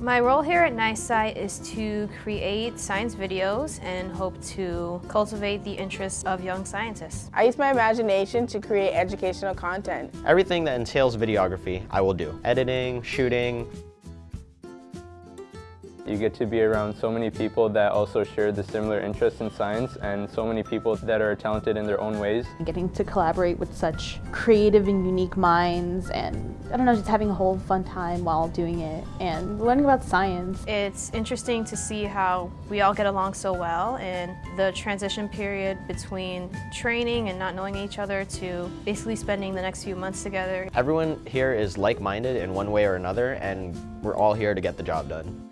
My role here at NYSCI is to create science videos and hope to cultivate the interests of young scientists. I use my imagination to create educational content. Everything that entails videography, I will do. Editing, shooting, You get to be around so many people that also share the similar interests in science and so many people that are talented in their own ways. Getting to collaborate with such creative and unique minds and I don't know, just having a whole fun time while doing it and learning about science. It's interesting to see how we all get along so well and the transition period between training and not knowing each other to basically spending the next few months together. Everyone here is like-minded in one way or another and we're all here to get the job done.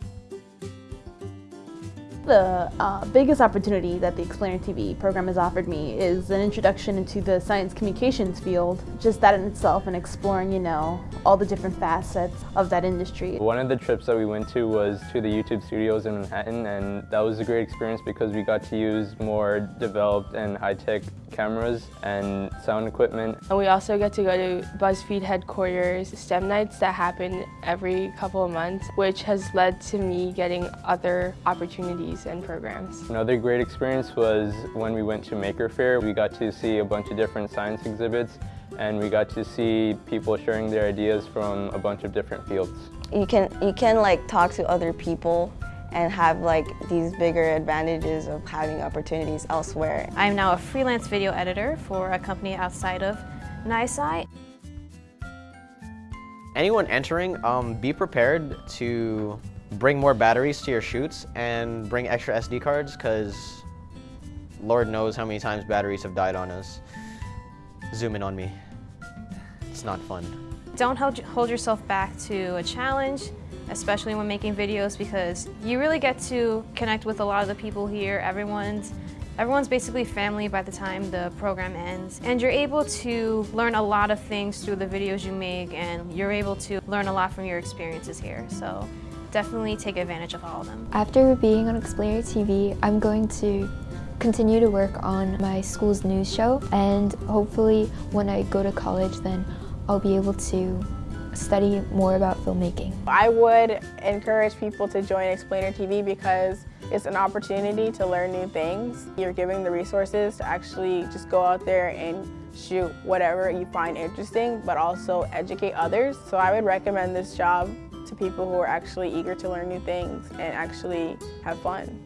The uh, biggest opportunity that the Explainer TV program has offered me is an introduction into the science communications field, just that in itself and exploring, you know, all the different facets of that industry. One of the trips that we went to was to the YouTube studios in Manhattan and that was a great experience because we got to use more developed and high-tech cameras and sound equipment. And we also get to go to BuzzFeed headquarters STEM nights that happen every couple of months, which has led to me getting other opportunities and programs. Another great experience was when we went to Maker Faire. We got to see a bunch of different science exhibits and we got to see people sharing their ideas from a bunch of different fields. You can, you can like talk to other people and have like these bigger advantages of having opportunities elsewhere. I am now a freelance video editor for a company outside of NYSCI. Anyone entering, um, be prepared to bring more batteries to your shoots and bring extra SD cards because Lord knows how many times batteries have died on us. Zoom in on me. It's not fun. Don't hold, hold yourself back to a challenge, especially when making videos because you really get to connect with a lot of the people here. Everyone's Everyone's basically family by the time the program ends. And you're able to learn a lot of things through the videos you make and you're able to learn a lot from your experiences here. So definitely take advantage of all of them. After being on Explainer TV, I'm going to continue to work on my school's news show and hopefully when I go to college then I'll be able to study more about filmmaking. I would encourage people to join Explainer TV because it's an opportunity to learn new things. You're giving the resources to actually just go out there and shoot whatever you find interesting, but also educate others. So I would recommend this job to people who are actually eager to learn new things and actually have fun.